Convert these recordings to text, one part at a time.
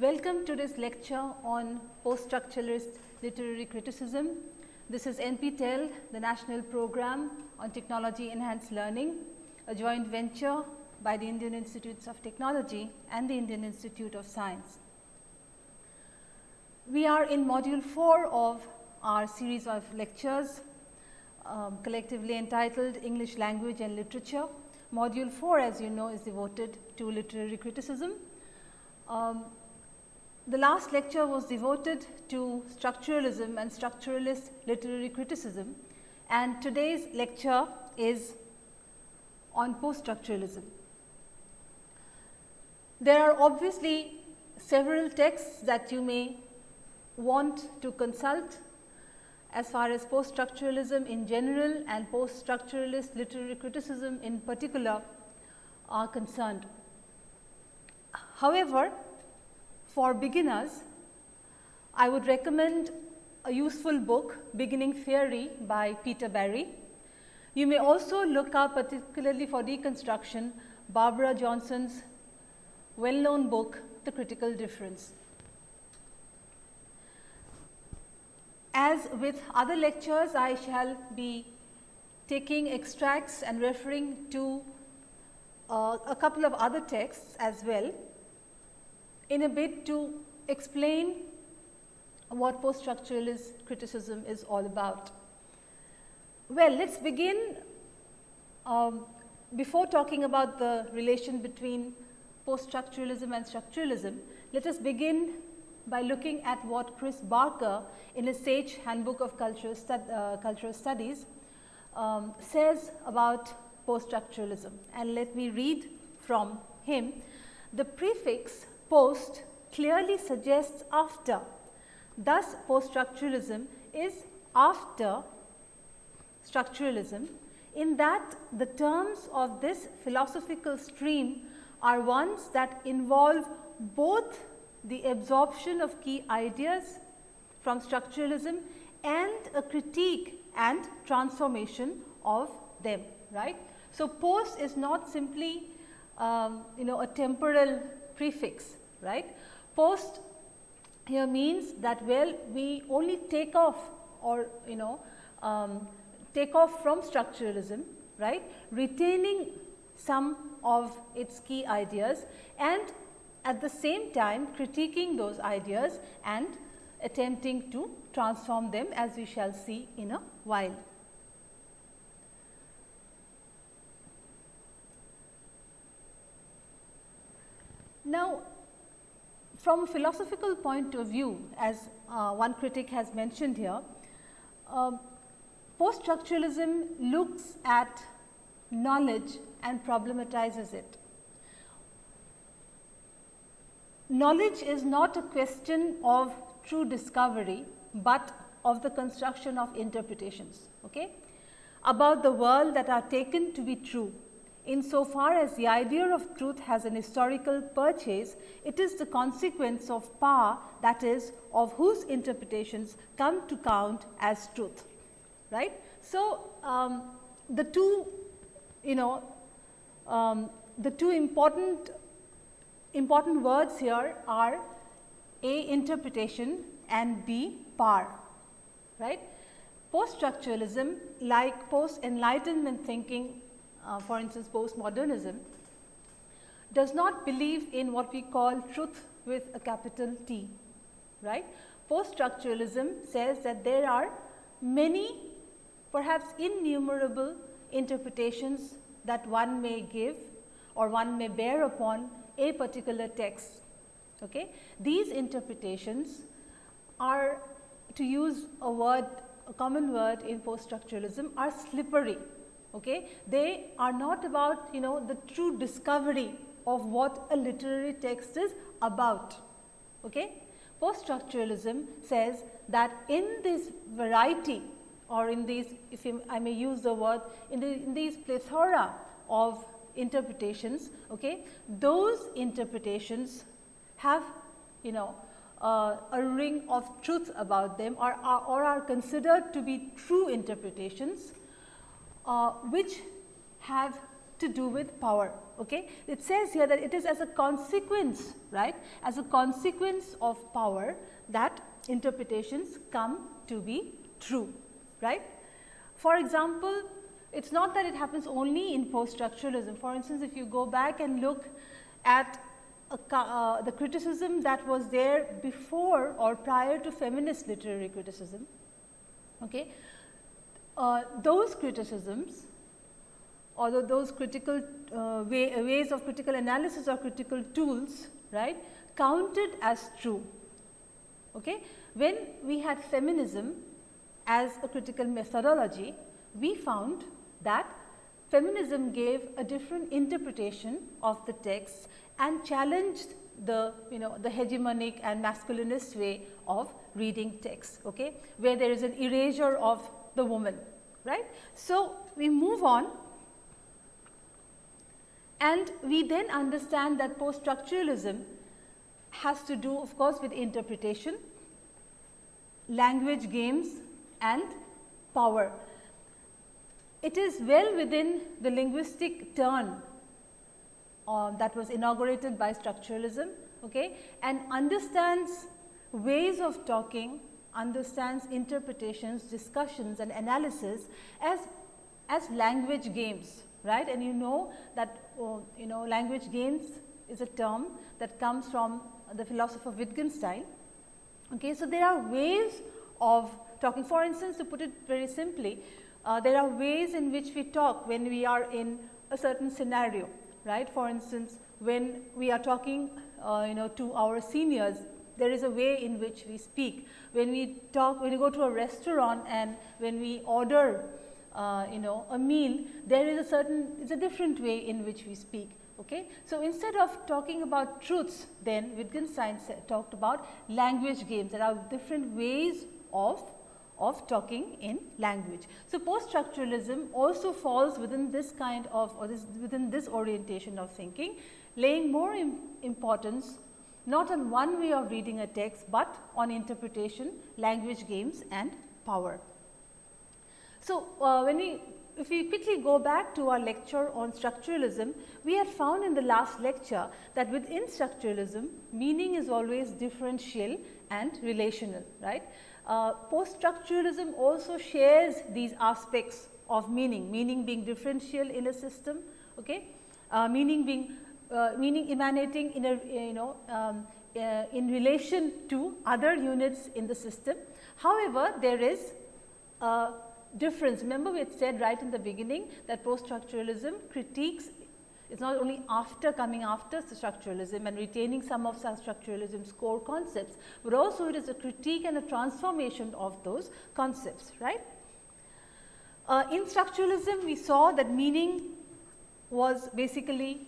Welcome to this lecture on post-structuralist literary criticism. This is NPTEL, the national program on technology enhanced learning, a joint venture by the Indian Institutes of Technology and the Indian Institute of Science. We are in module 4 of our series of lectures um, collectively entitled English language and literature. Module 4 as you know is devoted to literary criticism. Um, the last lecture was devoted to structuralism and structuralist literary criticism and today's lecture is on post-structuralism. There are obviously several texts that you may want to consult as far as post-structuralism in general and post-structuralist literary criticism in particular are concerned. However, for beginners, I would recommend a useful book Beginning Theory by Peter Barry. You may also look up particularly for deconstruction Barbara Johnson's well known book The Critical Difference. As with other lectures, I shall be taking extracts and referring to uh, a couple of other texts as well in a bit to explain what post-structuralist criticism is all about. Well, let us begin um, before talking about the relation between post-structuralism and structuralism, let us begin by looking at what Chris Barker in his Sage Handbook of Cultural, Stud, uh, Cultural Studies um, says about post-structuralism and let me read from him. The prefix post clearly suggests after. Thus, post-structuralism is after structuralism in that the terms of this philosophical stream are ones that involve both the absorption of key ideas from structuralism and a critique and transformation of them, right. So, post is not simply um, you know a temporal prefix, right. Post here means that well we only take off or you know um, take off from structuralism, right, retaining some of its key ideas and at the same time critiquing those ideas and attempting to transform them as we shall see in a while. Now, from a philosophical point of view as uh, one critic has mentioned here, uh, post-structuralism looks at knowledge and problematizes it. Knowledge is not a question of true discovery, but of the construction of interpretations okay, about the world that are taken to be true. In so far as the idea of truth has an historical purchase, it is the consequence of power that is of whose interpretations come to count as truth. right? So, um, the two you know um, the two important important words here are A interpretation and B power, right. Post structuralism like post enlightenment thinking uh, for instance postmodernism does not believe in what we call truth with a capital T, right. Post structuralism says that there are many perhaps innumerable interpretations that one may give or one may bear upon a particular text. Okay. These interpretations are to use a word a common word in post structuralism are slippery. Okay. They are not about you know the true discovery of what a literary text is about. Okay. Post structuralism says that in this variety or in these if I may use the word in, the, in these plethora of interpretations, okay, those interpretations have you know uh, a ring of truth about them or, or are considered to be true interpretations, uh, which have to do with power. Okay? It says here that it is as a consequence, right, as a consequence of power that interpretations come to be true, right. For example, it is not that it happens only in post structuralism. For instance, if you go back and look at a, uh, the criticism that was there before or prior to feminist literary criticism, okay, uh, those criticisms although those critical uh, way, ways of critical analysis or critical tools right counted as true. Okay. When we had feminism as a critical methodology, we found that feminism gave a different interpretation of the text and challenged the you know the hegemonic and masculinist way of reading text okay where there is an erasure of the woman right? So we move on. And we then understand that post structuralism has to do of course with interpretation language games and power. It is well within the linguistic turn uh, that was inaugurated by structuralism okay, and understands ways of talking, understands interpretations, discussions and analysis as, as language games right and you know that uh, you know language games is a term that comes from the philosopher Wittgenstein. Okay, so, there are ways of talking for instance to put it very simply uh, there are ways in which we talk when we are in a certain scenario, right. For instance, when we are talking uh, you know to our seniors, there is a way in which we speak. When we talk, when we go to a restaurant and when we order uh, you know a meal, there is a certain, it's a different way in which we speak. Okay. So, instead of talking about truths, then Wittgenstein talked about language games. There are different ways of of talking in language. So, post structuralism also falls within this kind of or this within this orientation of thinking laying more Im importance not on one way of reading a text, but on interpretation, language games and power. So, uh, when we if we quickly go back to our lecture on structuralism, we had found in the last lecture that within structuralism meaning is always differential and relational right. Uh, post structuralism also shares these aspects of meaning, meaning being differential in a system, okay? Uh, meaning being uh, meaning emanating in a you know um, uh, in relation to other units in the system. However, there is a difference. Remember we had said right in the beginning that post structuralism critiques it is not only after coming after structuralism and retaining some of structuralism's core concepts, but also it is a critique and a transformation of those concepts, right. Uh, in structuralism, we saw that meaning was basically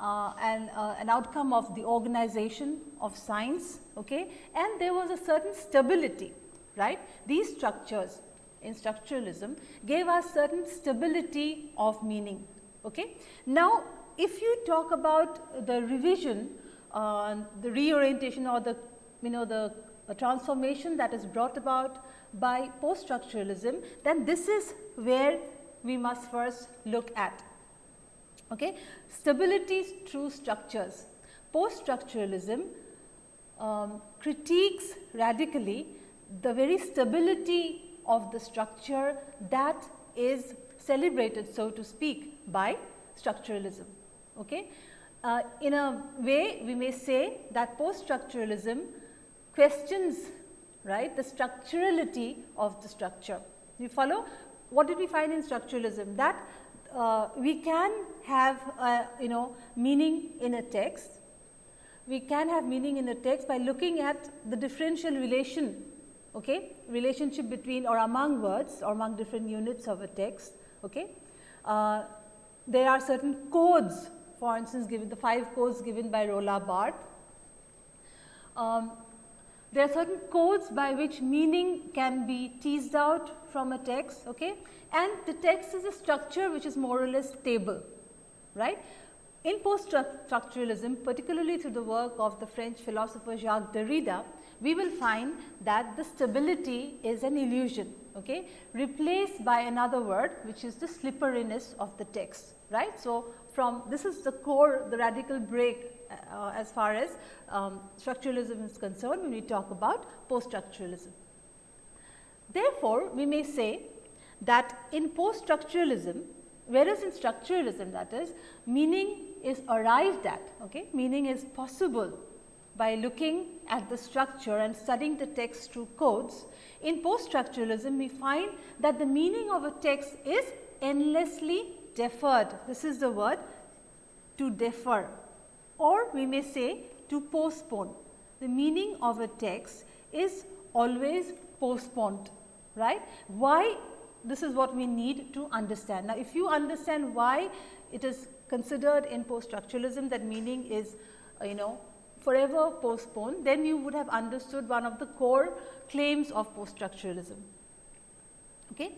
uh, an, uh, an outcome of the organization of science okay? and there was a certain stability right. These structures in structuralism gave us certain stability of meaning. Okay? Now, if you talk about the revision, uh, the reorientation or the you know the transformation that is brought about by post structuralism, then this is where we must first look at. Okay. Stability through structures. Post structuralism um, critiques radically the very stability of the structure that is celebrated so to speak by structuralism. Okay. Uh, in a way we may say that post structuralism questions right the structurality of the structure. You follow what did we find in structuralism that uh, we can have you know meaning in a text. We can have meaning in a text by looking at the differential relation okay relationship between or among words or among different units of a text okay. Uh, there are certain codes for instance given the 5 codes given by Roland Barthes. Um, there are certain codes by which meaning can be teased out from a text okay? and the text is a structure which is more or less stable right. In post structuralism particularly through the work of the French philosopher Jacques Derrida, we will find that the stability is an illusion, okay, replaced by another word which is the slipperiness of the text, right. So, from this is the core, the radical break uh, as far as um, structuralism is concerned when we talk about post structuralism. Therefore, we may say that in post structuralism, whereas in structuralism that is meaning is arrived at, okay, meaning is possible by looking at the structure and studying the text through codes. In post structuralism, we find that the meaning of a text is endlessly deferred. This is the word to defer or we may say to postpone. The meaning of a text is always postponed, right. Why this is what we need to understand. Now, if you understand why it is considered in post structuralism that meaning is uh, you know forever postponed, then you would have understood one of the core claims of post structuralism. Okay.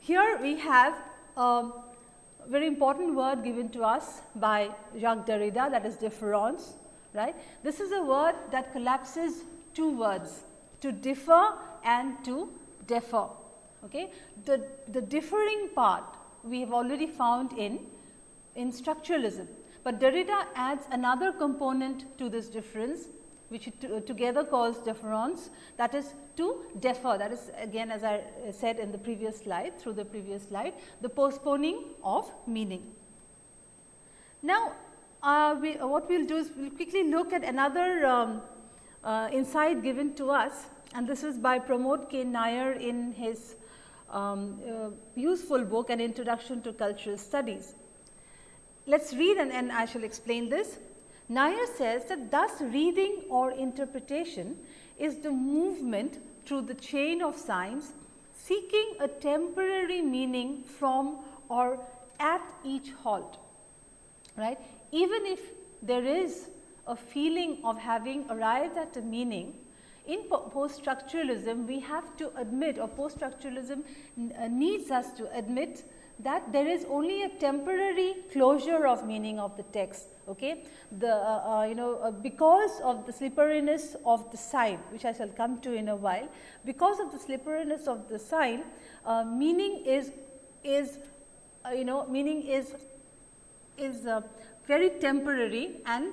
Here we have a very important word given to us by Jacques Derrida that is difference. Right. This is a word that collapses two words to differ and to defer. Okay. The, the differing part we have already found in, in structuralism, but Derrida adds another component to this difference which together calls deference that is to defer that is again as I said in the previous slide through the previous slide the postponing of meaning. Now, uh, we, uh, what we will do is we will quickly look at another um, uh, insight given to us and this is by Pramod K. Nair in his um, uh, useful book An Introduction to Cultural Studies. Let us read and, and I shall explain this. Nair says that thus reading or interpretation is the movement through the chain of signs seeking a temporary meaning from or at each halt, right. Even if there is a feeling of having arrived at a meaning, in post structuralism we have to admit or post structuralism uh, needs us to admit that there is only a temporary closure of meaning of the text. Okay? The, uh, uh, you know, uh, because of the slipperiness of the sign, which I shall come to in a while, because of the slipperiness of the sign, uh, meaning is, is uh, you know, meaning is, is very temporary and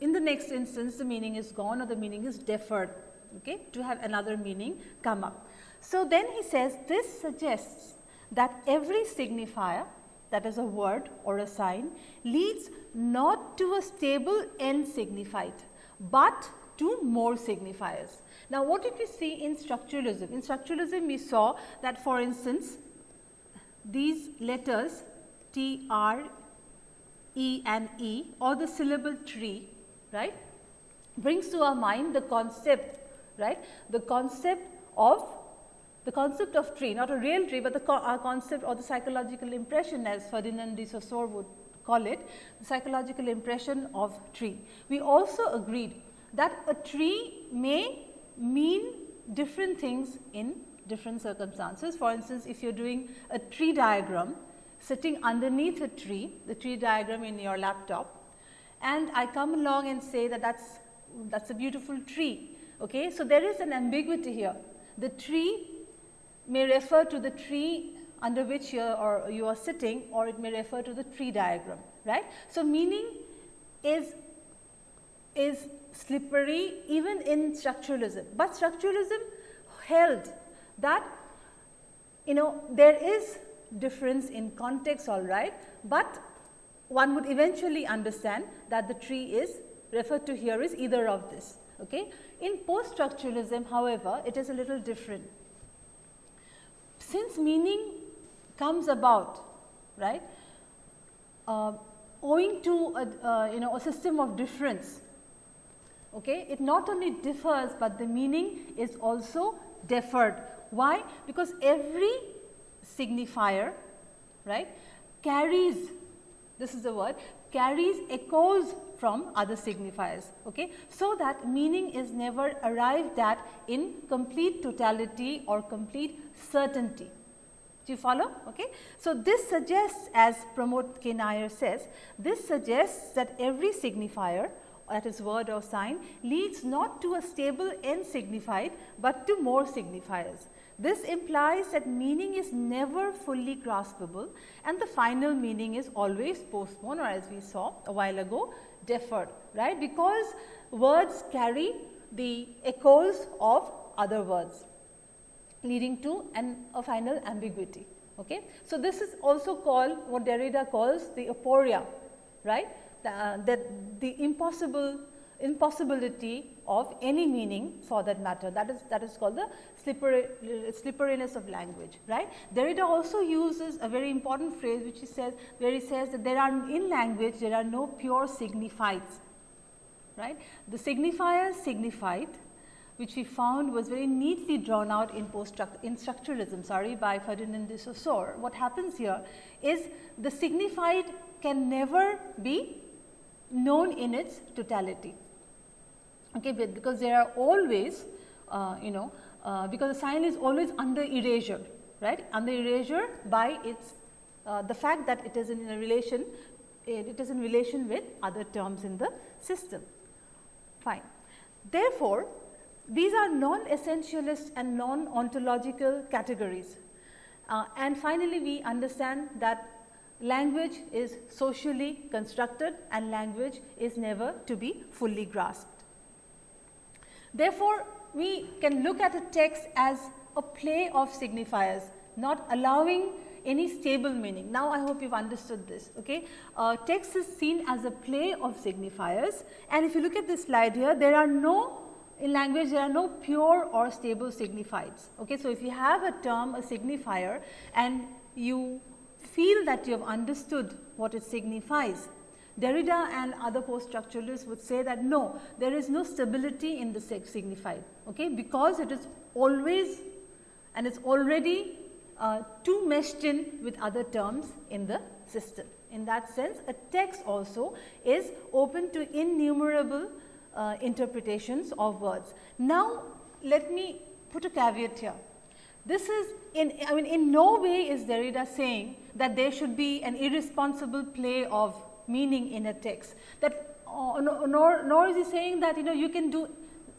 in the next instance the meaning is gone or the meaning is deferred okay, to have another meaning come up. So, then he says this suggests that every signifier that is a word or a sign leads not to a stable end signified, but to more signifiers. Now, what did we see in structuralism? In structuralism, we saw that for instance, these letters T, R, E and E or the syllable tree, right, brings to our mind the concept, right, the concept of the concept of tree, not a real tree, but the co uh, concept or the psychological impression as Ferdinand de Saussure would call it, the psychological impression of tree. We also agreed that a tree may mean different things in different circumstances. For instance, if you are doing a tree diagram sitting underneath a tree, the tree diagram in your laptop and I come along and say that that's that's a beautiful tree. Okay? So, there is an ambiguity here. The tree may refer to the tree under which you are, or you are sitting or it may refer to the tree diagram, right. So, meaning is, is slippery even in structuralism, but structuralism held that you know there is difference in context all right, but one would eventually understand that the tree is referred to here is either of this. Okay. In post structuralism however, it is a little different since meaning comes about, right, uh, owing to a, uh, you know a system of difference, okay, it not only differs, but the meaning is also deferred. Why? Because every signifier, right, carries, this is the word, carries echoes from other signifiers. Okay? So, that meaning is never arrived at in complete totality or complete certainty. Do you follow? Okay? So, this suggests as Pramod K. Nair says, this suggests that every signifier that is word or sign leads not to a stable end signified, but to more signifiers. This implies that meaning is never fully graspable and the final meaning is always postponed or as we saw a while ago deferred, right, because words carry the echoes of other words leading to an, a final ambiguity. Okay. So, this is also called what Derrida calls the aporia, right, the, that the impossible impossibility of any meaning for that matter that is that is called the slippery, slipperiness of language right. Derrida also uses a very important phrase which he says where he says that there are in language there are no pure signifieds right. The signifier signified which we found was very neatly drawn out in post in structuralism sorry by Ferdinand de Saussure. What happens here is the signified can never be known in its totality okay, because there are always uh, you know uh, because the sign is always under erasure right under erasure by its uh, the fact that it is in a relation it is in relation with other terms in the system fine. Therefore, these are non-essentialist and non-ontological categories. Uh, and finally, we understand that language is socially constructed and language is never to be fully grasped. Therefore, we can look at a text as a play of signifiers, not allowing any stable meaning. Now, I hope you have understood this. Okay? Uh, text is seen as a play of signifiers and if you look at this slide here, there are no in language there are no pure or stable signifieds. Okay? So, if you have a term a signifier and you feel that you have understood what it signifies, Derrida and other post structuralists would say that no, there is no stability in the signified okay, because it is always and it is already uh, too meshed in with other terms in the system. In that sense, a text also is open to innumerable uh, interpretations of words. Now, let me put a caveat here. This is in, I mean, in no way is Derrida saying that there should be an irresponsible play of meaning in a text. That uh, nor, nor is he saying that you know you can do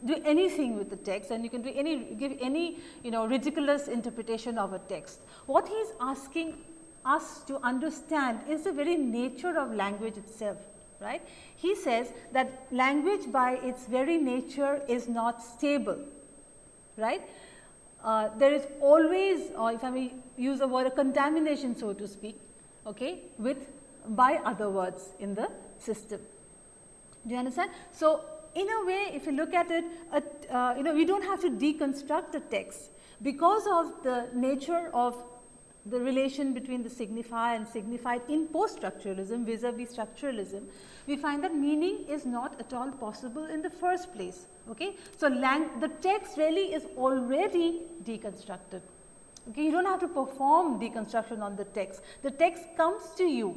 do anything with the text and you can do any give any you know ridiculous interpretation of a text. What he is asking us to understand is the very nature of language itself right. He says that language by its very nature is not stable right. Uh, there is always or if I may use a word a contamination so to speak okay, with by other words in the system. Do you understand? So, in a way if you look at it uh, you know we do not have to deconstruct a text because of the nature of the relation between the signifier and signified in post structuralism vis-a-vis structuralism, we find that meaning is not at all possible in the first place. Okay? So, the text really is already deconstructed. Okay? You do not have to perform deconstruction on the text. The text comes to you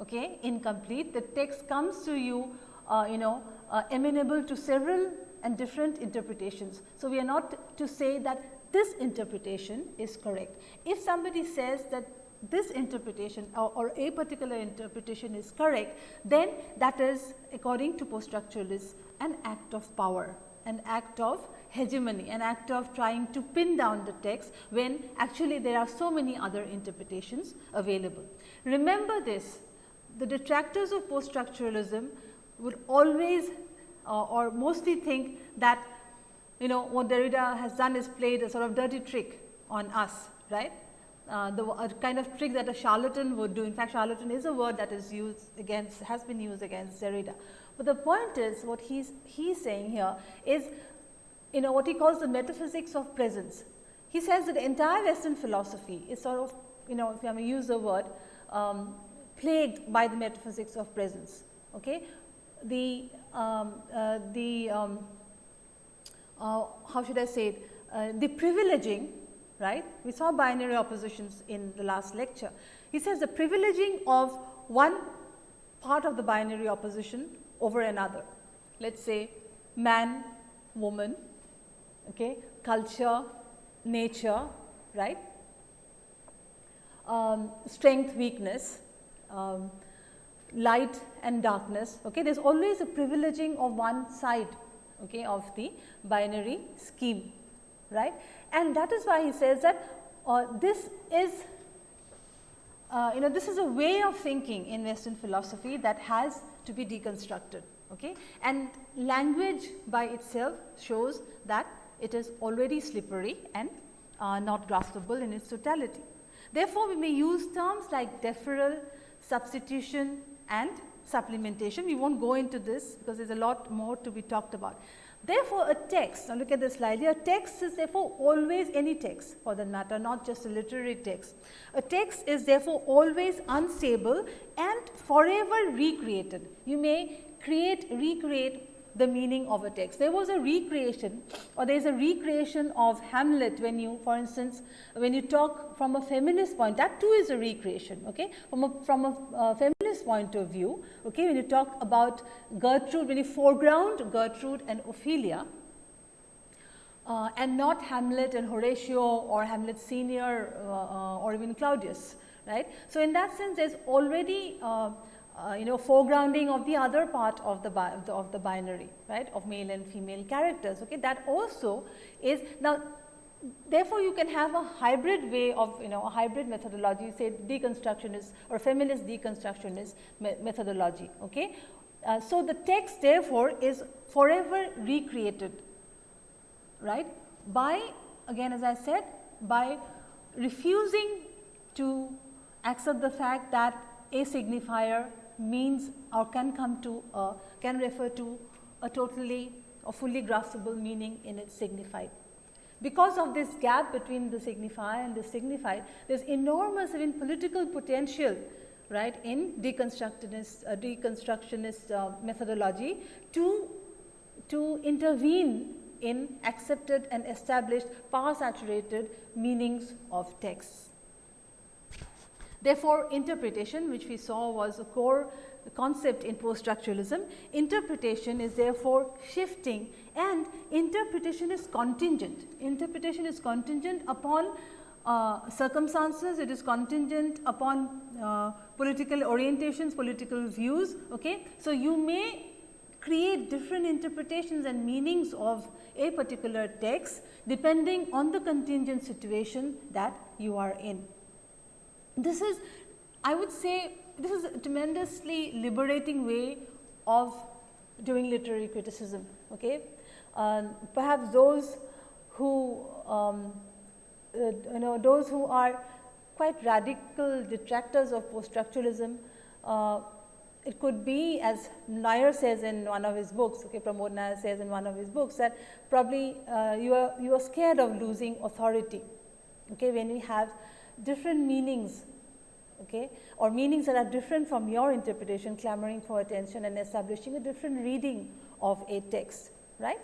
okay, incomplete. The text comes to you, uh, you know, uh, amenable to several and different interpretations. So, we are not to say that this interpretation is correct. If somebody says that this interpretation or, or, a particular interpretation is correct, then that is according to post structuralists an act of power, an act of hegemony, an act of trying to pin down the text when actually there are so many other interpretations available. Remember this, the detractors of post structuralism would always uh, or mostly think that you know what Derrida has done is played a sort of dirty trick on us, right. Uh, the kind of trick that a charlatan would do. In fact, charlatan is a word that is used against, has been used against Derrida. But the point is what he's, he's saying here is, you know, what he calls the metaphysics of presence. He says that the entire Western philosophy is sort of, you know, if I may use the word, um, plagued by the metaphysics of presence. Okay? The, um, uh, the um, uh, how should I say it, uh, the privileging, right. We saw binary oppositions in the last lecture. He says the privileging of one part of the binary opposition over another. Let us say man, woman, okay, culture, nature, right, um, strength, weakness, um, light and darkness. Okay. There is always a privileging of one side okay, of the binary scheme right. And that is why he says that uh, this is uh, you know this is a way of thinking in western philosophy that has to be deconstructed okay. and language by itself shows that it is already slippery and uh, not graspable in its totality. Therefore, we may use terms like deferral, substitution and supplementation. We will not go into this because there is a lot more to be talked about. Therefore, a text, now look at this slide here, a text is therefore always any text for that matter, not just a literary text. A text is therefore always unstable and forever recreated. You may create, recreate the meaning of a text. There was a recreation or there is a recreation of Hamlet when you for instance, when you talk from a feminist point that too is a recreation okay? from a, from a uh, feminist point of view okay? when you talk about Gertrude when you foreground Gertrude and Ophelia uh, and not Hamlet and Horatio or Hamlet senior uh, uh or even Claudius right. So, in that sense there is already uh, you know foregrounding of the other part of the, of the, of the binary right? Of male and female characters okay? That also is now therefore you can have a hybrid way of you know a hybrid methodology. Say deconstructionist or feminist deconstructionist me methodology okay? Uh, so the text therefore is forever recreated right? By again as i said by refusing to accept the fact that a signifier means or can come to can refer to a totally or fully graspable meaning in its signified. Because of this gap between the signifier and the signified, there is enormous even political potential right in deconstructionist, uh, deconstructionist uh, methodology to, to intervene in accepted and established power saturated meanings of texts. Therefore, interpretation which we saw was a core concept in post structuralism, interpretation is therefore shifting and interpretation is contingent. Interpretation is contingent upon uh, circumstances, it is contingent upon uh, political orientations, political views. Okay? So, you may create different interpretations and meanings of a particular text depending on the contingent situation that you are in. This is I would say this is a tremendously liberating way of doing literary criticism. Okay? Uh, perhaps those who um, uh, you know those who are quite radical detractors of post structuralism uh, it could be as Nair says in one of his books, okay, Pramod Nair says in one of his books that probably uh, you are you are scared of losing authority, okay, when we have different meanings okay, or meanings that are different from your interpretation clamoring for attention and establishing a different reading of a text, right.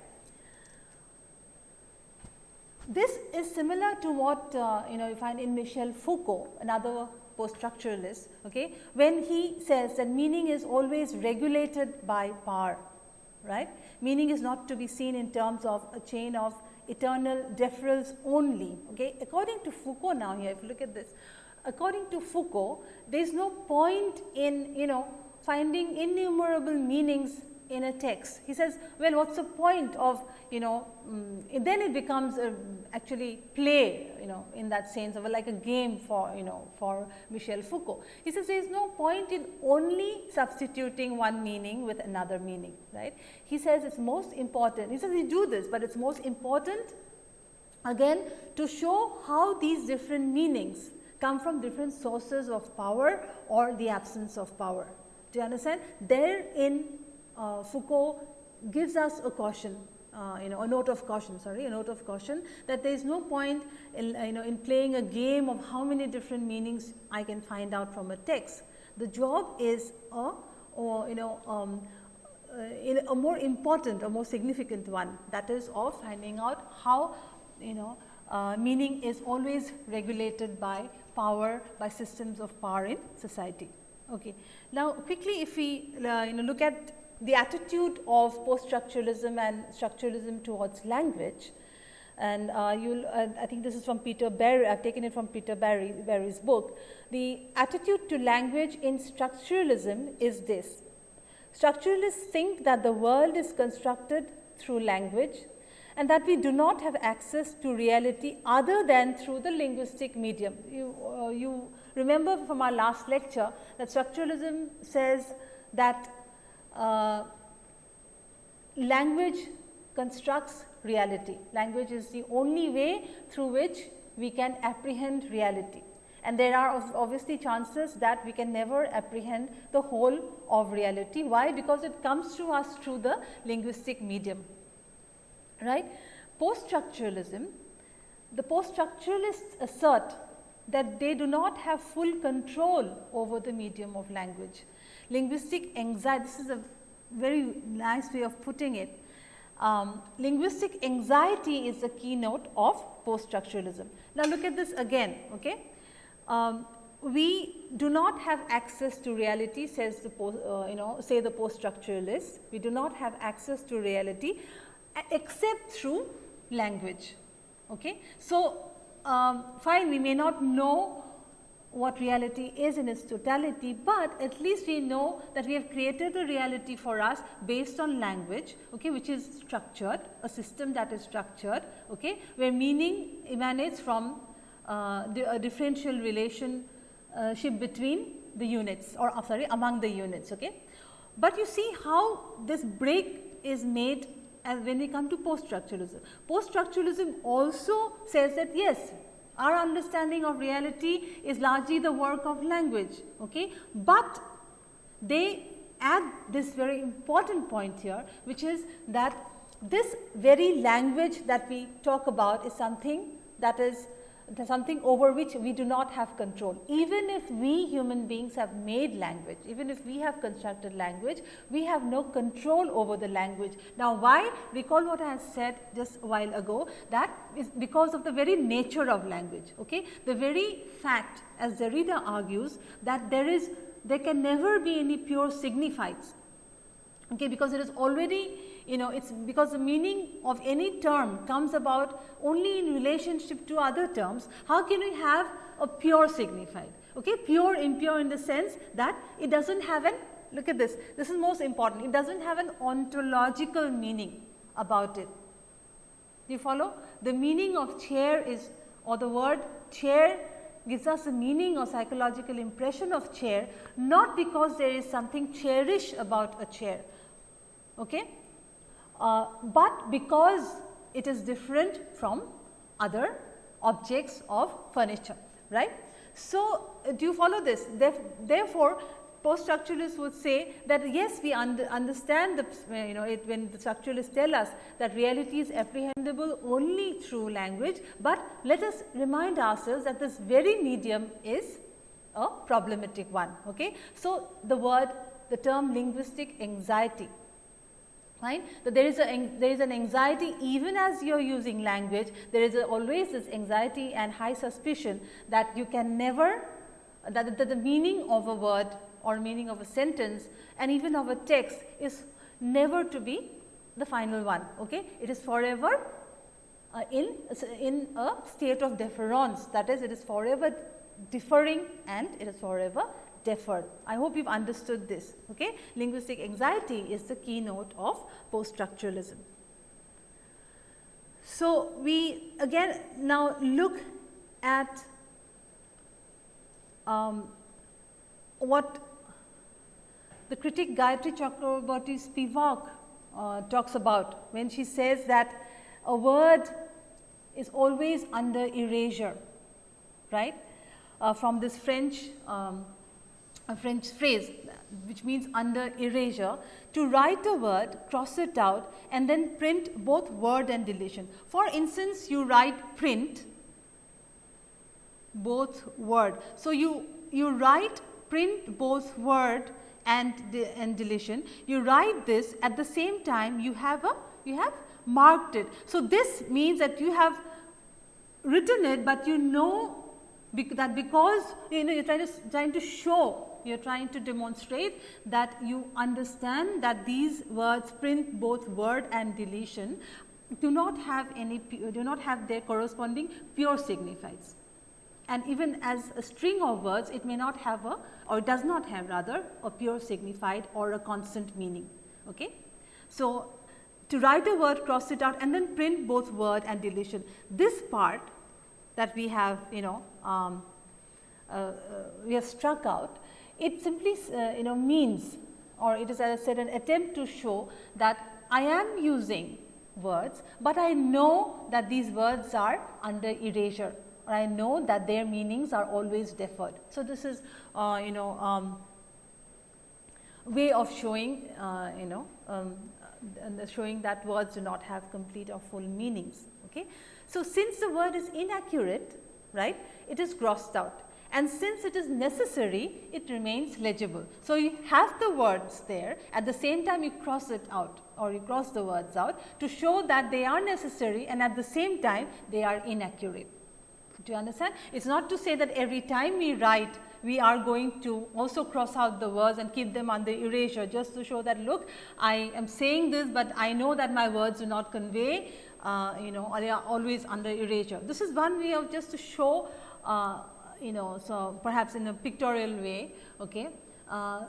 This is similar to what uh, you know you find in Michel Foucault, another post-structuralist, okay, when he says that meaning is always regulated by power, right. Meaning is not to be seen in terms of a chain of eternal deferrals only. Okay. According to Foucault now here, if you look at this, according to Foucault, there is no point in you know finding innumerable meanings in a text. He says, well, what's the point of, you know, um, then it becomes a, actually play, you know, in that sense of like a game for, you know, for Michel Foucault. He says there is no point in only substituting one meaning with another meaning, right. He says it's most important, he says we do this, but it's most important again to show how these different meanings come from different sources of power or the absence of power. Do you understand? There in uh, Foucault gives us a caution, uh, you know, a note of caution, sorry, a note of caution that there is no point in, you know, in playing a game of how many different meanings I can find out from a text. The job is a, or, you know, um, uh, a more important, a more significant one that is of finding out how, you know, uh, meaning is always regulated by power by systems of power in society. Okay. Now, quickly if we uh, you know look at the attitude of post structuralism and structuralism towards language, and uh, you'll, uh, I think this is from Peter Barry, I've taken it from Peter Barry, Barry's book. The attitude to language in structuralism is this. Structuralists think that the world is constructed through language and that we do not have access to reality other than through the linguistic medium. You, uh, you remember from our last lecture that structuralism says that uh, language constructs reality. Language is the only way through which we can apprehend reality. And there are obviously chances that we can never apprehend the whole of reality. Why? Because it comes to us through the linguistic medium. Right? Post-structuralism, the post-structuralists assert that they do not have full control over the medium of language. Linguistic anxiety, this is a very nice way of putting it. Um, linguistic anxiety is the keynote of post-structuralism. Now, look at this again. Okay? Um, we do not have access to reality says the post, uh, you know say the post-structuralists. We do not have access to reality except through language. Okay? So, um, fine we may not know what reality is in its totality, but at least we know that we have created a reality for us based on language, okay, which is structured, a system that is structured, okay, where meaning emanates from uh, the, a differential relationship between the units or uh, sorry among the units. Okay. But you see how this break is made as when we come to post structuralism. Post structuralism also says that yes our understanding of reality is largely the work of language, okay? but they add this very important point here which is that this very language that we talk about is something that is something over which we do not have control. Even if we human beings have made language, even if we have constructed language, we have no control over the language. Now, why? Recall what I said just a while ago that is because of the very nature of language. Okay? The very fact as Derrida argues that there is there can never be any pure signifieds okay, because it is already you know it is because the meaning of any term comes about only in relationship to other terms, how can we have a pure signified? Okay? Pure impure in the sense that it does not have an look at this, this is most important, it does not have an ontological meaning about it. You follow? The meaning of chair is or the word chair gives us a meaning or psychological impression of chair not because there is something cherished about a chair, okay? Uh, but because it is different from other objects of furniture, right. So, uh, do you follow this? Therefore, post structuralists would say that yes, we under, understand the uh, you know it when the structuralists tell us that reality is apprehendable only through language, but let us remind ourselves that this very medium is a problematic one. Okay? So, the word the term linguistic anxiety right. So, there is a there is an anxiety even as you are using language there is a, always this anxiety and high suspicion that you can never that, that the meaning of a word or meaning of a sentence and even of a text is never to be the final one. Okay. It is forever uh, in, in a state of deference that is it is forever differing and it is forever deferred. I hope you have understood this. Okay? Linguistic anxiety is the keynote of post-structuralism. So, we again now look at um, what the critic Gayatri Chakravorty Spivak uh, talks about when she says that a word is always under erasure, right, uh, from this French um, a French phrase which means under erasure to write a word, cross it out and then print both word and deletion. For instance, you write print both word. So, you, you write print both word and, de and deletion. You write this at the same time you have a you have marked it. So, this means that you have written it, but you know that because you know you are trying to, trying to show you are trying to demonstrate that you understand that these words print both word and deletion do not have any do not have their corresponding pure signifies And even as a string of words it may not have a or does not have rather a pure signified or a constant meaning. Okay? So, to write a word cross it out and then print both word and deletion. This part that we have you know um, uh, uh, we have struck out it simply uh, you know means or it is as I said an attempt to show that I am using words, but I know that these words are under erasure or I know that their meanings are always deferred. So, this is uh, you know um, way of showing uh, you know um, showing that words do not have complete or full meanings. Okay. So, since the word is inaccurate right it is crossed out and since it is necessary it remains legible. So, you have the words there at the same time you cross it out or you cross the words out to show that they are necessary and at the same time they are inaccurate. Do you understand? It is not to say that every time we write we are going to also cross out the words and keep them under erasure just to show that look I am saying this, but I know that my words do not convey uh, you know they are always under erasure. This is one way of just to show uh, you know, so perhaps in a pictorial way, okay, uh,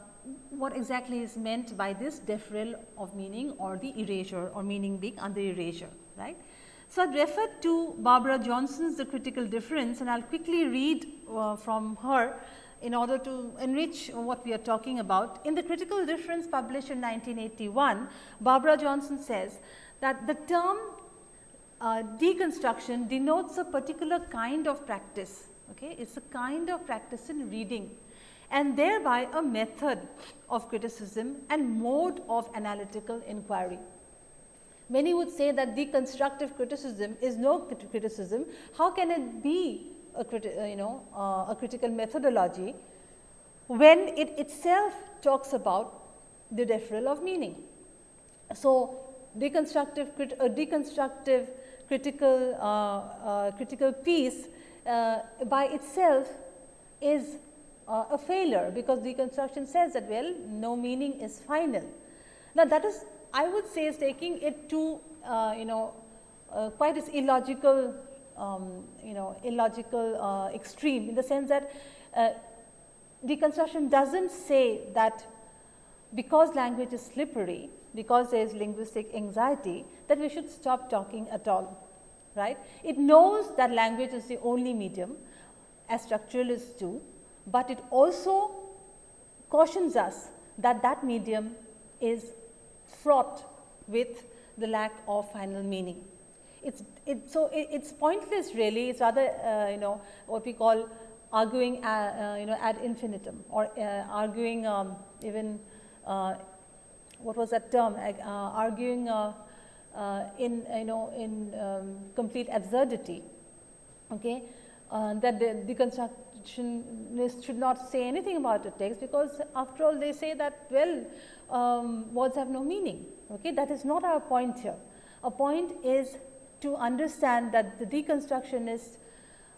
what exactly is meant by this deferral of meaning or the erasure or meaning being under erasure, right. So, I referred to Barbara Johnson's The Critical Difference and I will quickly read uh, from her in order to enrich what we are talking about. In The Critical Difference published in 1981, Barbara Johnson says that the term uh, deconstruction denotes a particular kind of practice Okay? It is a kind of practice in reading and thereby a method of criticism and mode of analytical inquiry. Many would say that deconstructive criticism is no criticism. How can it be a, uh, you know, uh, a critical methodology when it itself talks about the deferral of meaning? So, deconstructive, a deconstructive critical, uh, uh, critical piece uh, by itself is uh, a failure because deconstruction says that well no meaning is final. Now, that is I would say is taking it to uh, you know quite as illogical um, you know illogical extreme in the sense that deconstruction does not say that because language is slippery, because there is linguistic anxiety that we should stop talking at all right. It knows that language is the only medium as structuralists do, but it also cautions us that that medium is fraught with the lack of final meaning. It's it, so it, it's pointless really. It's rather uh, you know what we call arguing uh, uh, you know ad infinitum or uh, arguing um, even uh, what was that term uh, arguing in you know in um, complete absurdity okay? Uh, that the deconstructionists should not say anything about a text because after all they say that well um, words have no meaning okay? That is not our point here. A point is to understand that the deconstructionists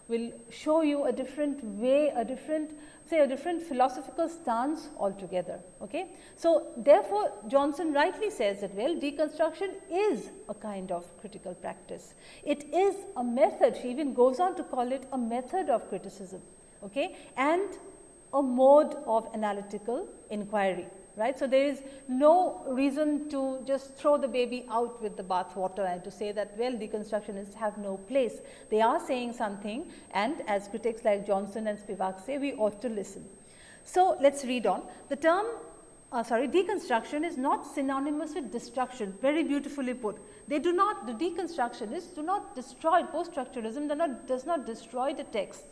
will show you a different way a different say a different philosophical stance altogether. Okay? So, therefore, Johnson rightly says that well deconstruction is a kind of critical practice. It is a method she even goes on to call it a method of criticism okay? and a mode of analytical inquiry right. So, there is no reason to just throw the baby out with the bathwater and to say that well deconstructionists have no place. They are saying something and as critics like Johnson and Spivak say we ought to listen. So, let us read on. The term uh, sorry deconstruction is not synonymous with destruction very beautifully put. They do not the deconstructionists do not destroy post structuralism not, does not destroy the text.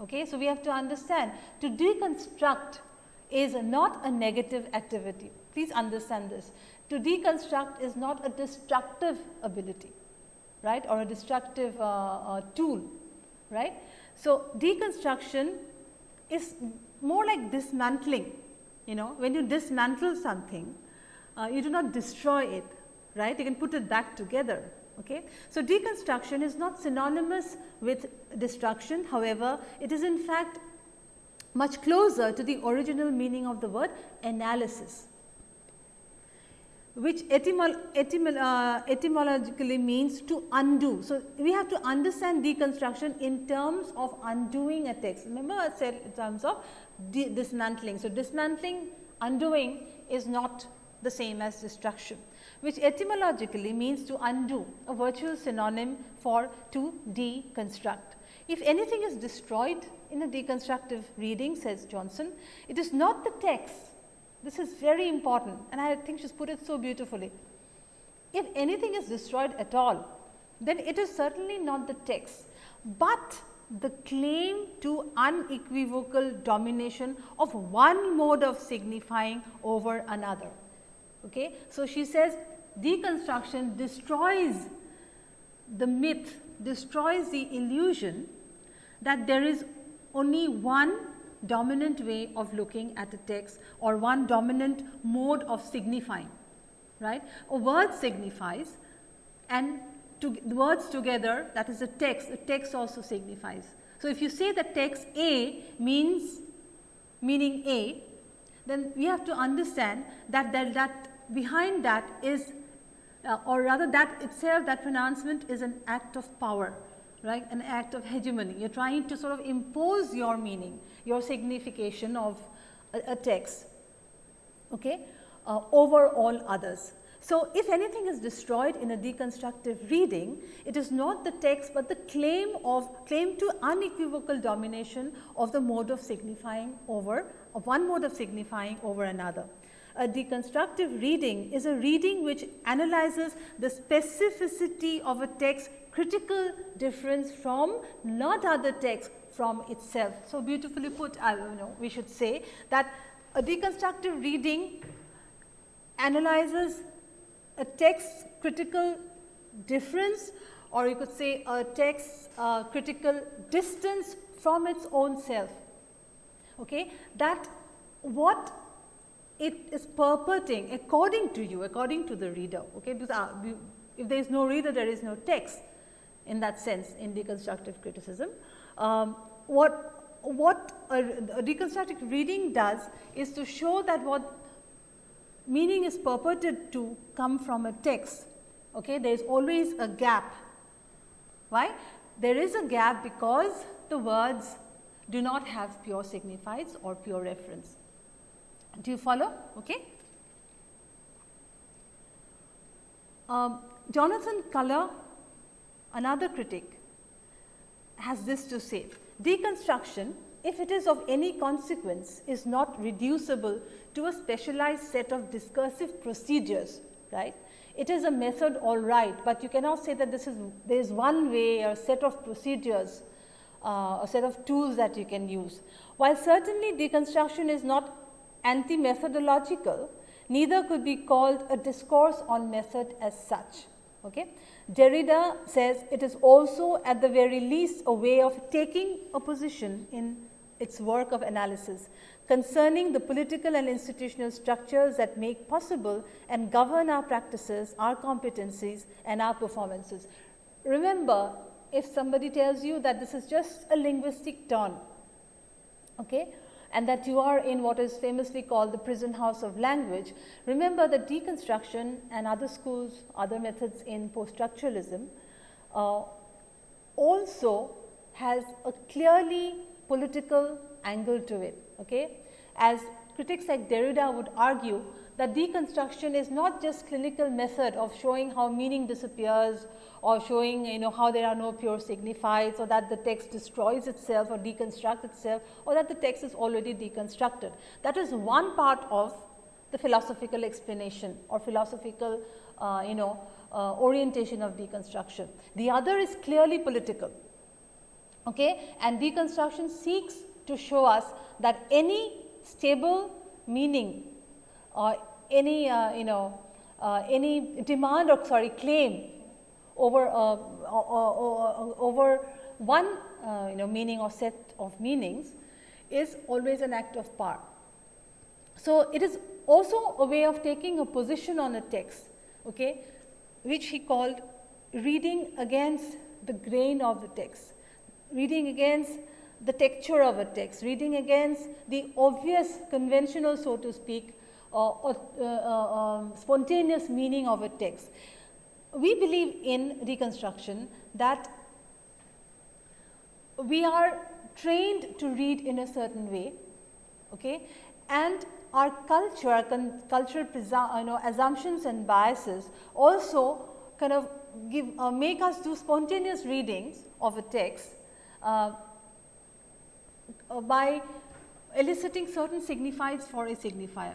Okay. So, we have to understand to deconstruct is not a negative activity. Please understand this. To deconstruct is not a destructive ability, right, or a destructive uh, uh, tool, right. So, deconstruction is more like dismantling, you know, when you dismantle something, uh, you do not destroy it, right, you can put it back together. Okay. So, deconstruction is not synonymous with destruction, however, it is in fact much closer to the original meaning of the word analysis. which etymol etymol uh, etymologically means to undo. So, we have to understand deconstruction in terms of undoing a text. Remember I said in terms of dismantling. So, dismantling undoing is not the same as destruction which etymologically means to undo a virtual synonym for to deconstruct. If anything is destroyed in a deconstructive reading says Johnson, it is not the text this is very important and I think she's put it so beautifully. If anything is destroyed at all, then it is certainly not the text, but the claim to unequivocal domination of one mode of signifying over another. Okay? So, she says deconstruction destroys the myth, destroys the illusion that there is only one dominant way of looking at a text or one dominant mode of signifying, right. A word signifies and to, words together that is a text, a text also signifies. So, if you say the text A means meaning A, then we have to understand that that, that behind that is uh, or rather that itself that pronouncement is an act of power right an act of hegemony you are trying to sort of impose your meaning your signification of a, a text okay, uh, over all others. So, if anything is destroyed in a deconstructive reading, it is not the text, but the claim of claim to unequivocal domination of the mode of signifying over of one mode of signifying over another. A deconstructive reading is a reading which analyzes the specificity of a text critical difference from not other texts from itself. So, beautifully put I you know we should say that a deconstructive reading analyzes a text critical difference or you could say a text uh, critical distance from its own self. Okay? That what it is purporting according to you, according to the reader. Okay? Because uh, if there is no reader, there is no text in that sense in deconstructive criticism. Um, what, what a, a deconstructive reading does is to show that what meaning is purported to come from a text. Okay? There is always a gap. Why? There is a gap because the words do not have pure signifieds or pure reference. Do you follow? Okay. Um, Jonathan Culler, another critic, has this to say. Deconstruction, if it is of any consequence, is not reducible to a specialized set of discursive procedures, right. It is a method all right, but you cannot say that this is there is one way or set of procedures, uh, a set of tools that you can use. While certainly deconstruction is not anti-methodological, neither could be called a discourse on method as such. Okay. Derrida says it is also at the very least a way of taking a position in its work of analysis concerning the political and institutional structures that make possible and govern our practices, our competencies and our performances. Remember, if somebody tells you that this is just a linguistic turn, okay, and that you are in what is famously called the prison house of language, remember that deconstruction and other schools, other methods in post-structuralism uh, also has a clearly political angle to it. Okay? As critics like Derrida would argue that deconstruction is not just clinical method of showing how meaning disappears or showing you know how there are no pure signifieds or that the text destroys itself or deconstructs itself or that the text is already deconstructed. That is one part of the philosophical explanation or philosophical uh, you know uh, orientation of deconstruction. The other is clearly political okay? and deconstruction seeks to show us that any stable meaning or any uh, you know uh, any demand or sorry claim over uh, over one uh, you know meaning or set of meanings is always an act of power. So, it is also a way of taking a position on a text okay, which he called reading against the grain of the text, reading against the texture of a text, reading against the obvious conventional so to speak or, uh, um, spontaneous meaning of a text. We believe in reconstruction that we are trained to read in a certain way okay, and our culture, our cultural you know, assumptions and biases also kind of give uh, make us do spontaneous readings of a text uh, uh, by eliciting certain signifiers for a signifier.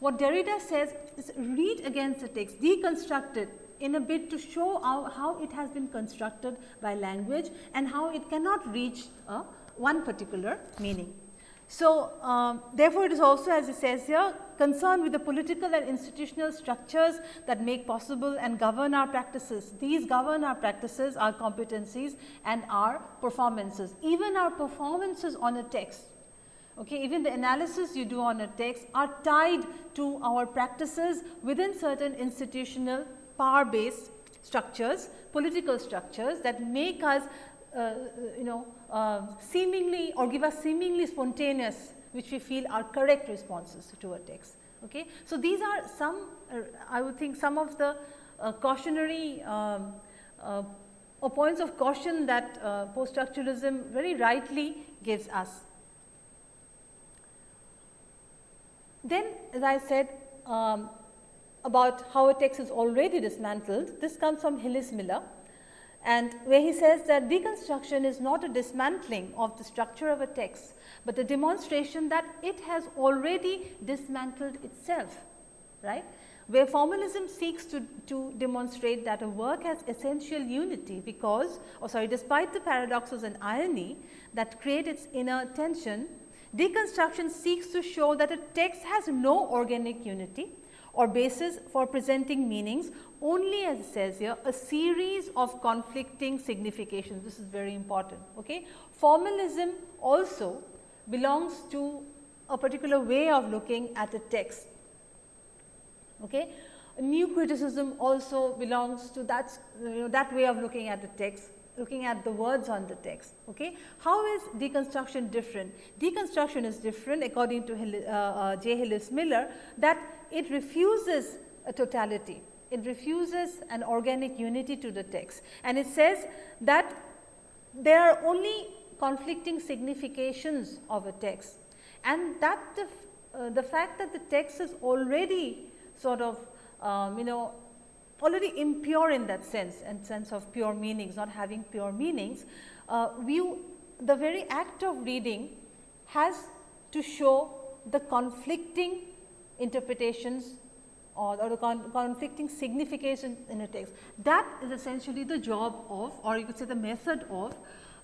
What Derrida says is read against the text, deconstruct it in a bit to show how, how it has been constructed by language and how it cannot reach uh, one particular meaning. So, um, therefore, it is also as it says here concerned with the political and institutional structures that make possible and govern our practices. These govern our practices, our competencies and our performances. Even our performances on a text, okay, even the analysis you do on a text are tied to our practices within certain institutional power based structures, political structures that make us uh, you know uh, seemingly or give us seemingly spontaneous which we feel are correct responses to a text. Okay. So, these are some uh, I would think some of the uh, cautionary um, uh, or points of caution that uh, post structuralism very rightly gives us. Then as I said um, about how a text is already dismantled, this comes from Hillis Miller and where he says that deconstruction is not a dismantling of the structure of a text, but a demonstration that it has already dismantled itself, right. Where formalism seeks to, to demonstrate that a work has essential unity because or sorry despite the paradoxes and irony that create its inner tension, deconstruction seeks to show that a text has no organic unity or basis for presenting meanings only as it says here a series of conflicting significations. This is very important. Okay. Formalism also belongs to a particular way of looking at a text. Okay. New criticism also belongs to that, you know, that way of looking at the text looking at the words on the text. Okay. How is deconstruction different? Deconstruction is different according to uh, uh, J. Hillis Miller that it refuses a totality. It refuses an organic unity to the text and it says that there are only conflicting significations of a text and that the, uh, the fact that the text is already sort of um, you know already impure in that sense and sense of pure meanings not having pure meanings uh, view the very act of reading has to show the conflicting interpretations or, or the con conflicting signification in a text. That is essentially the job of or you could say the method of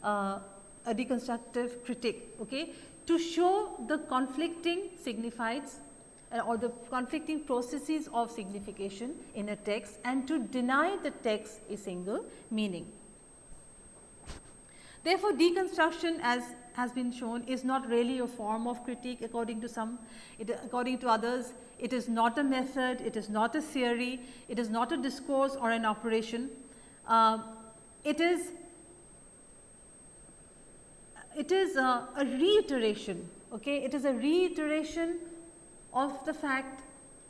uh, a deconstructive critique okay, to show the conflicting signifieds or the conflicting processes of signification in a text and to deny the text a single meaning. Therefore, deconstruction as has been shown is not really a form of critique according to some, it, according to others, it is not a method, it is not a theory, it is not a discourse or an operation. Uh, it is, it is a, a reiteration, okay? it is a reiteration of the fact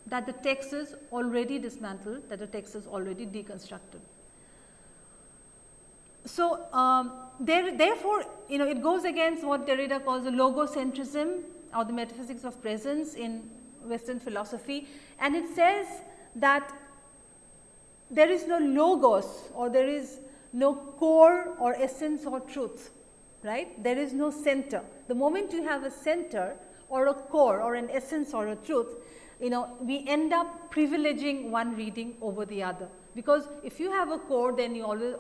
that the text is already dismantled, that the text is already deconstructed. So, um, there, therefore, you know it goes against what Derrida calls the logocentrism or the metaphysics of presence in western philosophy and it says that there is no logos or there is no core or essence or truth, right. There is no center. The moment you have a center or a core or an essence or a truth, you know we end up privileging one reading over the other. Because if you have a core then you always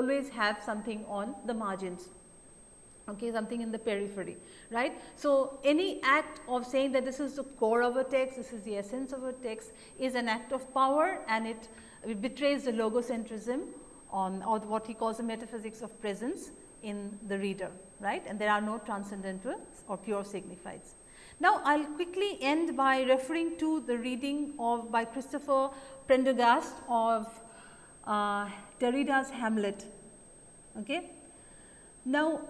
always have something on the margins. Okay something in the periphery right? So any act of saying that this is the core of a text this is the essence of a text is an act of power and it, it betrays the logocentrism on or what he calls the metaphysics of presence in the reader right and there are no transcendental or pure signifieds now, I will quickly end by referring to the reading of by Christopher Prendergast of uh, Derrida's Hamlet. Okay. Now,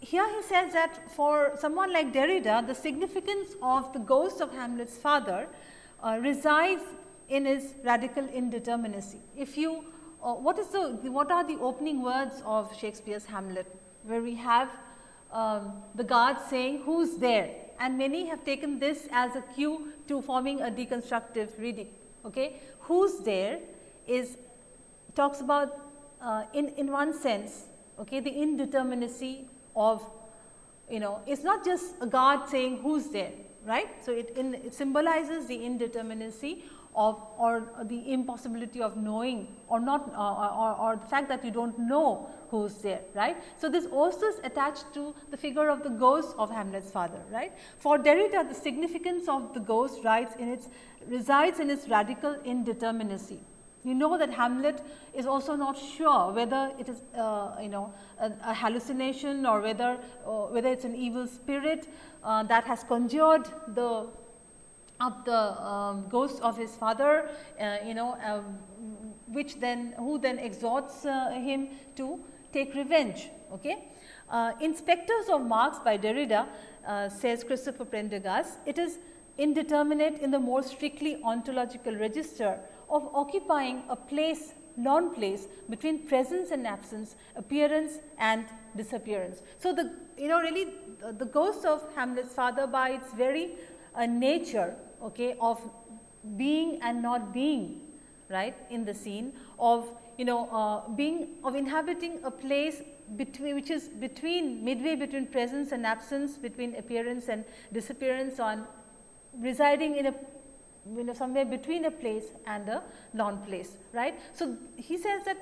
here he says that for someone like Derrida, the significance of the ghost of Hamlet's father uh, resides in his radical indeterminacy. If you, uh, what is the, what are the opening words of Shakespeare's Hamlet, where we have um, the guard saying, who's there? And many have taken this as a cue to forming a deconstructive reading. Okay? Who's there is talks about uh, in, in one sense okay, the indeterminacy of you know it's not just a guard saying who's there right. So, it, in, it symbolizes the indeterminacy of or the impossibility of knowing or not uh, or, or, the fact that you do not know who is there right. So, this also is attached to the figure of the ghost of Hamlet's father right. For Derrida the significance of the ghost rides in its resides in its radical indeterminacy. You know that Hamlet is also not sure whether it is uh, you know a, a, hallucination or whether uh, whether it is an evil spirit uh, that has conjured the up the um, ghost of his father uh, you know um, which then who then exhorts uh, him to take revenge. Okay? Uh, in of Marx by Derrida says Christopher Prendergast, it is indeterminate in the more strictly ontological register of occupying a place non-place between presence and absence, appearance and disappearance. So, the you know really the, the ghost of Hamlet's father by its very uh, nature okay, of being and not being right in the scene of you know uh, being of inhabiting a place between which is between midway between presence and absence between appearance and disappearance on residing in a you know somewhere between a place and a non-place, right. So, he says that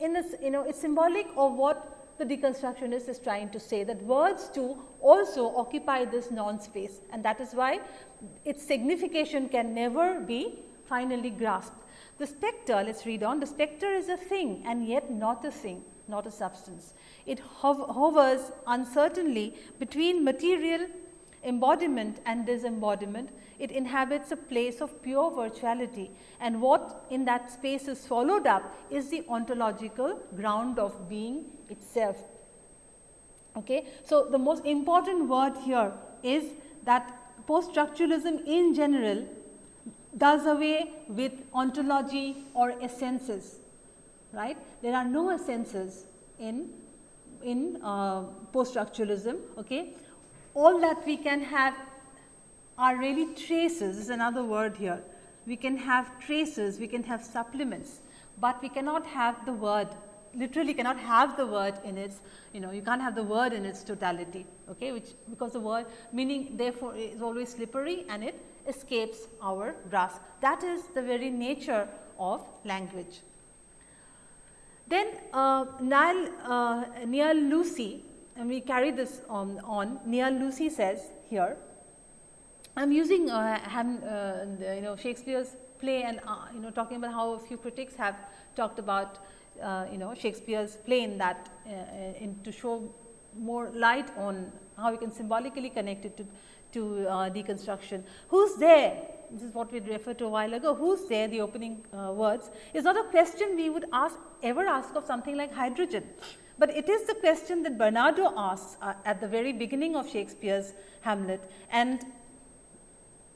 in this you know it is symbolic of what the deconstructionist is trying to say that words too also occupy this non-space and that is why its signification can never be finally grasped. The spectre, let us read on, the spectre is a thing and yet not a thing, not a substance. It hovers uncertainly between material embodiment and disembodiment it inhabits a place of pure virtuality and what in that space is followed up is the ontological ground of being itself. Okay. So, the most important word here is that post structuralism in general does away with ontology or essences, right. There are no essences in, in uh, post structuralism. Okay. All that we can have are really traces is another word here. We can have traces, we can have supplements, but we cannot have the word literally cannot have the word in its you know you can't have the word in its totality okay which because the word meaning therefore is always slippery and it escapes our grasp that is the very nature of language then uh, Niall, uh, Lucy and we carry this on, on Lucy says here I am using uh, uh, you know Shakespeare's play and uh, you know talking about how a few critics have talked about uh, you know Shakespeare's play in that uh, uh, in to show more light on how we can symbolically connect it to, to deconstruction. Who's there? This is what we referred to a while ago. Who's there? The opening words is not a question we would ask ever ask of something like hydrogen. But it is the question that Bernardo asks uh, at the very beginning of Shakespeare's Hamlet and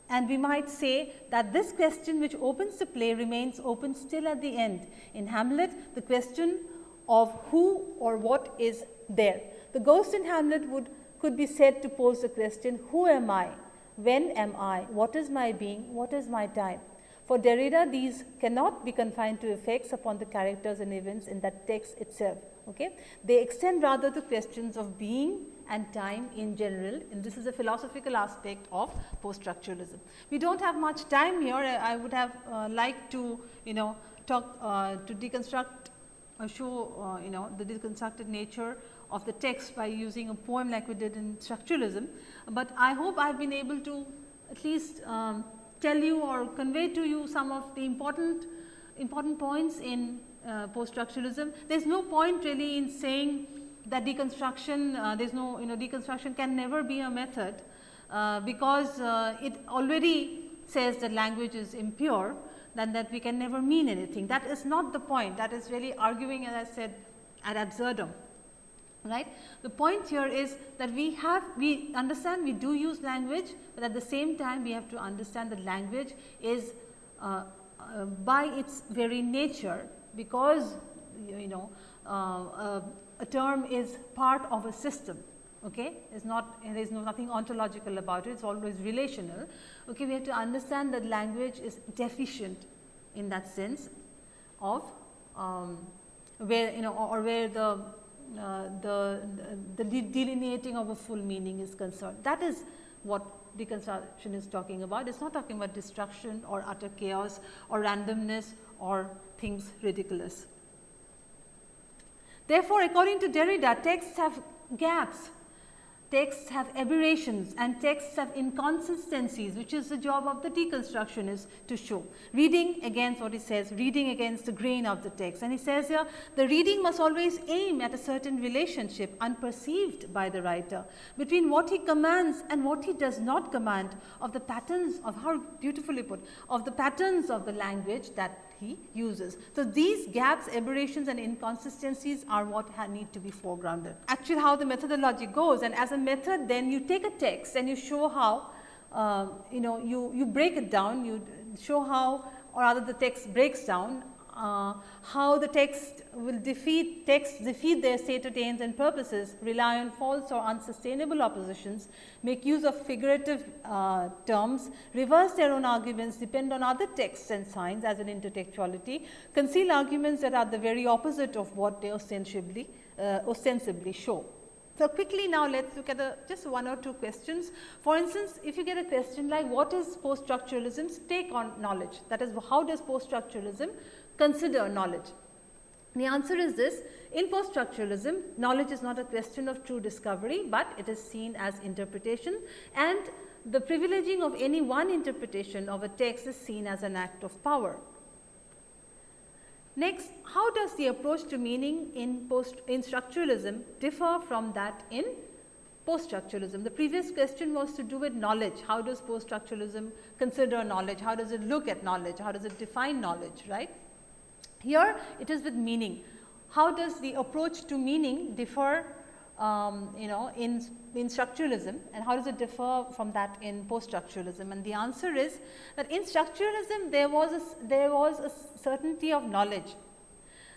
and we might say that this question which opens the play remains open still at the end. In Hamlet, the question of who or what is there. The ghost in Hamlet would could be said to pose the question, who am I? When am I? What is my being? What is my time? For Derrida, these cannot be confined to effects upon the characters and events in that text itself. Okay? They extend rather to questions of being and time in general and this is a philosophical aspect of post structuralism. We do not have much time here I would have uh, liked to you know talk uh, to deconstruct or show uh, you know the deconstructed nature of the text by using a poem like we did in structuralism, but I hope I have been able to at least um, tell you or convey to you some of the important important points in uh, post structuralism. There is no point really in saying that deconstruction, uh, there is no you know deconstruction can never be a method uh, because uh, it already says that language is impure then that we can never mean anything. That is not the point that is really arguing as I said ad absurdum. right. The point here is that we have we understand we do use language, but at the same time we have to understand that language is uh, by its very nature because you know uh, a term is part of a system okay is not there is no nothing ontological about it it's always relational okay we have to understand that language is deficient in that sense of um, where you know or, or where the uh, the, the delineating of a full meaning is concerned. That is what deconstruction is talking about. It is not talking about destruction or utter chaos or randomness or things ridiculous. Therefore, according to Derrida, texts have gaps texts have aberrations and texts have inconsistencies which is the job of the deconstructionist to show. Reading against what he says, reading against the grain of the text and he says here the reading must always aim at a certain relationship unperceived by the writer between what he commands and what he does not command of the patterns of how beautifully put of the patterns of the language that he uses. So, these gaps, aberrations and inconsistencies are what need to be foregrounded. Actually, how the methodology goes and as a method then you take a text and you show how uh, you know you, you break it down, you show how or rather the text breaks down uh, how the text will defeat texts defeat their stated aims and purposes, rely on false or unsustainable oppositions, make use of figurative uh, terms, reverse their own arguments, depend on other texts and signs as an intertextuality, conceal arguments that are the very opposite of what they ostensibly, uh, ostensibly show. So, quickly now let us look at the just one or two questions. For instance, if you get a question like what is post structuralism's take on knowledge that is how does post structuralism consider knowledge? The answer is this in post structuralism knowledge is not a question of true discovery, but it is seen as interpretation and the privileging of any one interpretation of a text is seen as an act of power. Next, how does the approach to meaning in post in structuralism differ from that in post structuralism? The previous question was to do with knowledge. How does post structuralism consider knowledge? How does it look at knowledge? How does it define knowledge, right? Here it is with meaning. How does the approach to meaning differ um, you know in, in structuralism and how does it differ from that in post structuralism and the answer is that in structuralism there was a, there was a certainty of knowledge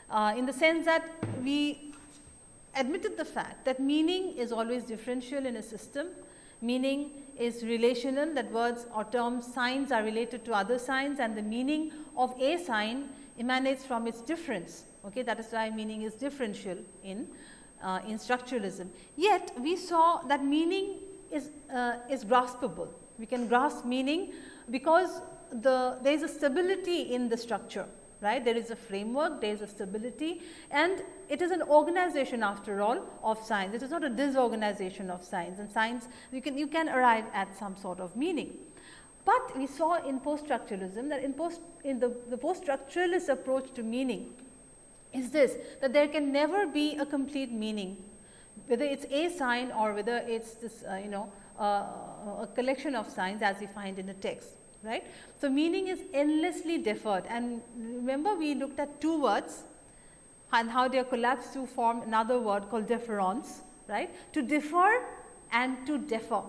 uh, in the sense that we admitted the fact that meaning is always differential in a system. Meaning is relational. That words or terms signs are related to other signs and the meaning of a sign emanates from its difference. Okay, that is why meaning is differential in, uh, in structuralism. Yet, we saw that meaning is, uh, is graspable. We can grasp meaning because the, there is a stability in the structure right. There is a framework, there is a stability and it is an organization after all of signs. It is not a disorganization of signs and signs you can, you can arrive at some sort of meaning. But we saw in post structuralism that in post in the, the post structuralist approach to meaning is this that there can never be a complete meaning whether it is a sign or whether it is this uh, you know uh, a collection of signs as we find in a text right. So, meaning is endlessly deferred. And remember we looked at two words and how they are collapsed to form another word called deference right? To defer and to defer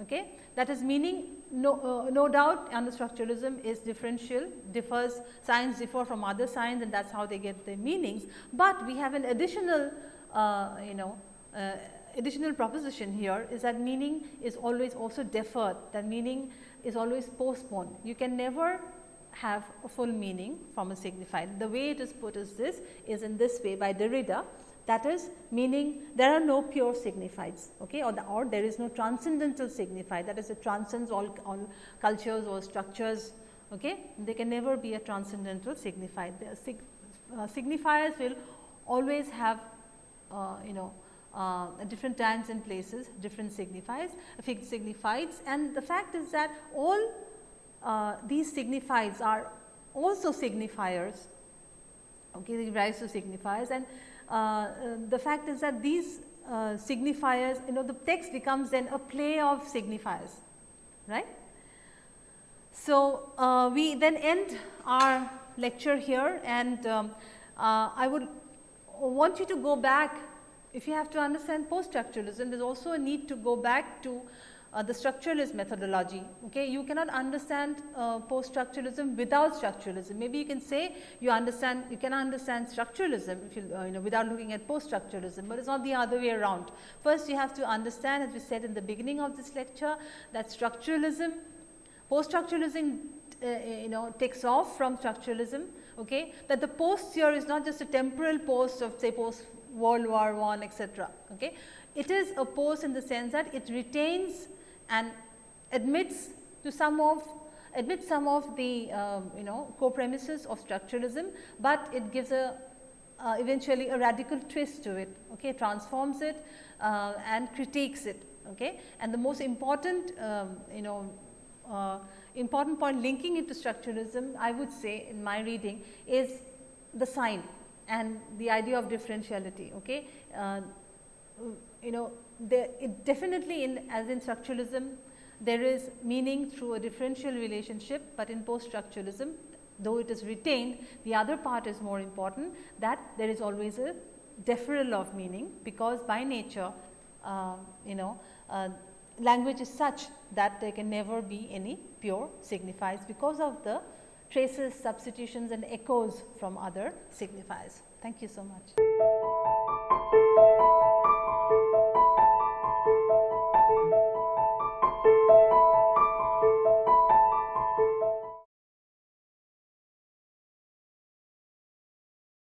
okay. That is meaning no, uh, no doubt structuralism is differential, differs, signs differ from other signs and that is how they get their meanings. But we have an additional, uh, you know, uh, additional proposition here is that meaning is always also deferred, that meaning is always postponed. You can never have a full meaning from a signified. The way it is put is this, is in this way by Derrida that is meaning there are no pure signifieds okay, or, the, or there is no transcendental signified that is it transcends all, all cultures or structures. Okay. There can never be a transcendental signified. The sig, uh, signifiers will always have uh, you know uh, different times and places different signifiers signifieds and the fact is that all uh, these signifieds are also signifiers okay, they rise to signifiers and the fact is that these uh, signifiers, you know, the text becomes then a play of signifiers, right. So, uh, we then end our lecture here and um, uh, I would want you to go back if you have to understand post structuralism, there is also a need to go back to uh, the structuralist methodology. Okay, you cannot understand uh, post structuralism without structuralism. Maybe you can say you understand you can understand structuralism if you, uh, you know without looking at post structuralism, but it's not the other way around. First, you have to understand, as we said in the beginning of this lecture, that structuralism, post structuralism, uh, you know, takes off from structuralism. Okay, that the post here is not just a temporal post of say post World War One, etc. Okay, it is a post in the sense that it retains and admits to some of admits some of the um, you know core premises of structuralism, but it gives a uh, eventually a radical twist to it, okay, transforms it uh, and critiques it. Okay. And the most important um, you know uh, important point linking it to structuralism I would say in my reading is the sign and the idea of differentiality. Okay. Uh, you know there it definitely in as in structuralism there is meaning through a differential relationship, but in post structuralism though it is retained the other part is more important that there is always a deferral of meaning because by nature uh, you know uh, language is such that there can never be any pure signifiers because of the traces, substitutions and echoes from other signifiers. Thank you so much.